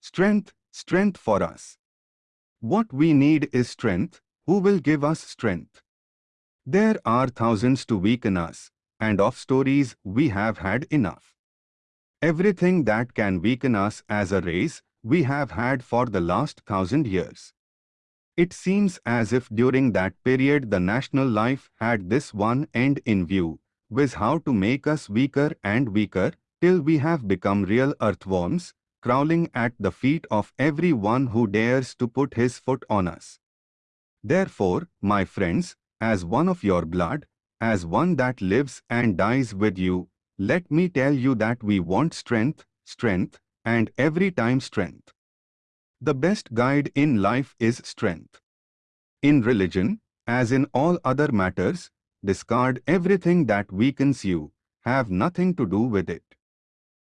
strength, strength for us. What we need is strength, who will give us strength? There are thousands to weaken us, and of stories we have had enough. Everything that can weaken us as a race, we have had for the last thousand years. It seems as if during that period the national life had this one end in view, viz how to make us weaker and weaker, till we have become real earthworms, crawling at the feet of every one who dares to put his foot on us. Therefore, my friends, as one of your blood, as one that lives and dies with you, let me tell you that we want strength, strength, and every time strength. The best guide in life is strength. In religion, as in all other matters, discard everything that weakens you, have nothing to do with it.